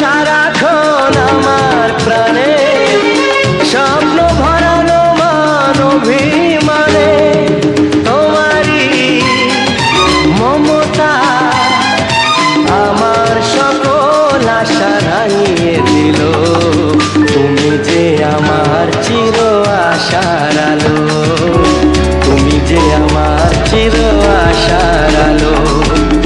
সারাক্ষণ আমার প্রাণে, স্বপ্ন ভরানো মান অভিমানে তোমারি মমতা আমার সকল আশা হারিয়ে দিল। তুমি যে আমার চির আশার আলো, তুমি যে আমার চির